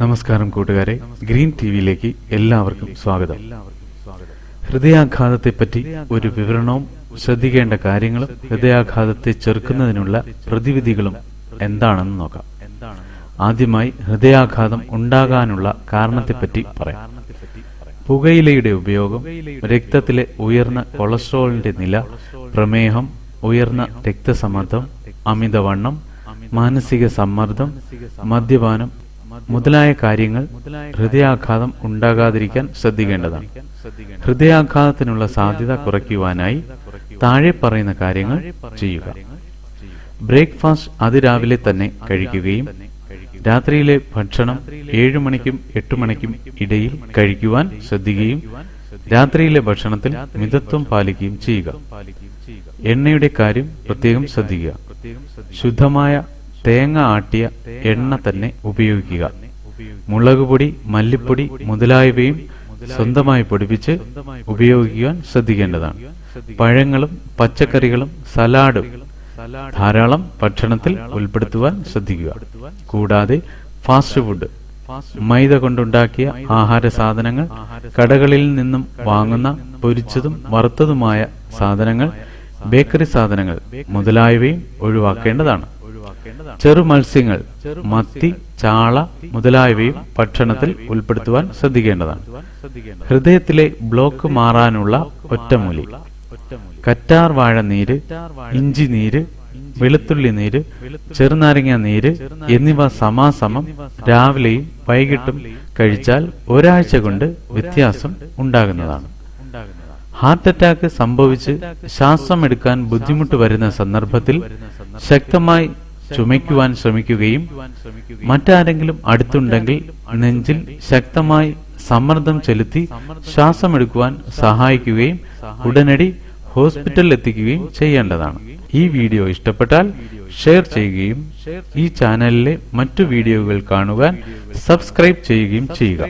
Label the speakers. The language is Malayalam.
Speaker 1: നമസ്കാരം കൂട്ടുകാരെ. ഗ്രീൻ ടി വിയിലേക്ക് എല്ലാവർക്കും സ്വാഗതം. ഹൃദയാഘാതത്തെപ്പറ്റി ഒരു വിവരണവും ശ്രദ്ധിക്കേണ്ട കാര്യങ്ങളും ഹൃദയാഘാതത്തെ ചെറുക്കുന്നതിനുള്ള പ്രതിവിധികളും എന്താണെന്ന് നോക്കാം. ആദ്യമായി ഹൃദയാഘാതം ഉണ്ടാകാനുള്ള കാരണത്തെപ്പറ്റി പറയാം. പുകയിലയുടെ ഉപയോഗം രക്തത്തിലെ ഉയർന്ന കൊളസ്ട്രോളിന്റെ നില പ്രമേഹം ഉയർന്ന രക്തസമ്മർദ്ദം അമിതവണ്ണം മാനസിക സമ്മർദ്ദം മദ്യപാനം മുതലായ കാര്യങ്ങൾ ഹൃദയാഘാതം ഉണ്ടാകാതിരിക്കാൻ ശ്രദ്ധിക്കേണ്ടതാണ്. ഹൃദയാഘാതത്തിനുള്ള സാധ്യത കുറയ്ക്കുവാനായി താഴെ പറയുന്ന കാര്യങ്ങൾ ചെയ്യുക. ബ്രേക്ക്ഫാസ്റ്റ് അതിരാവിലെ തന്നെ കഴിക്കുകയും രാത്രിയിലെ ഭക്ഷണം ഏഴു മണിക്കും എട്ടു മണിക്കും ഇടയിൽ കഴിക്കുവാൻ ശ്രദ്ധിക്കുകയും രാത്രിയിലെ ഭക്ഷണത്തിൽ മിതത്വം പാലിക്കുകയും ചെയ്യുക. എണ്ണയുടെ കാര്യം പ്രത്യേകം ശ്രദ്ധിക്കുക. ശുദ്ധമായ തേങ്ങ ആട്ടിയ എണ്ണ തന്നെ ഉപയോഗിക്കുക. മുളകുപൊടി മല്ലിപ്പൊടി മുതലായവയും സ്വന്തമായി പൊടിപ്പിച്ച് ഉപയോഗിക്കുവാൻ ശ്രദ്ധിക്കേണ്ടതാണ്. പഴങ്ങളും പച്ചക്കറികളും സലാഡും ധാരാളം ഭക്ഷണത്തിൽ ഉൾപ്പെടുത്തുവാൻ ശ്രദ്ധിക്കുക. കൂടാതെ ഫാസ്റ്റ് ഫുഡ് മൈദ കൊണ്ടുണ്ടാക്കിയ ആഹാര സാധനങ്ങൾ കടകളിൽ നിന്നും വാങ്ങുന്ന പൊരിച്ചതും വറുത്തതുമായ സാധനങ്ങൾ ബേക്കറി സാധനങ്ങൾ മുതലായവയും ഒഴിവാക്കേണ്ടതാണ്. ചെറു മത്സ്യങ്ങൾ മത്തി ചാള മുതലായവയും ഭക്ഷണത്തിൽ ഉൾപ്പെടുത്തുവാൻ ശ്രദ്ധിക്കേണ്ടതാണ്. ഹൃദയത്തിലെ ബ്ലോക്ക് മാറാനുള്ള ഒറ്റമൂലി. കറ്റാർ വാഴ നീര് ഇഞ്ചി നീര് വെളുത്തുള്ളി നീര് ചെറുനാരങ്ങ നീര് എന്നിവ സമാസമം രാവിലെയും വൈകിട്ടും കഴിച്ചാൽ ഒരാഴ്ച കൊണ്ട് വ്യത്യാസം ഉണ്ടാകുന്നതാണ്. ഹാർട്ട് അറ്റാക്ക് സംഭവിച്ച് ശ്വാസം എടുക്കാൻ ബുദ്ധിമുട്ട് വരുന്ന സന്ദർഭത്തിൽ ശക്തമായി ചുമയ്ക്കുവാൻ ശ്രമിക്കുകയും മറ്റാരെങ്കിലും അടുത്തുണ്ടെങ്കിൽ നെഞ്ചിൽ ശക്തമായി സമ്മർദ്ദം ചെലുത്തി ശ്വാസമെടുക്കുവാൻ സഹായിക്കുകയും ഉടനടി ഹോസ്പിറ്റലിൽ എത്തിക്കുകയും ചെയ്യേണ്ടതാണ്. ഈ വീഡിയോ ഇഷ്ടപ്പെട്ടാൽ ഷെയർ ചെയ്യുകയും ഈ ചാനലിലെ മറ്റു വീഡിയോകൾ കാണുവാൻ സബ്സ്ക്രൈബ് ചെയ്യുകയും ചെയ്യുക.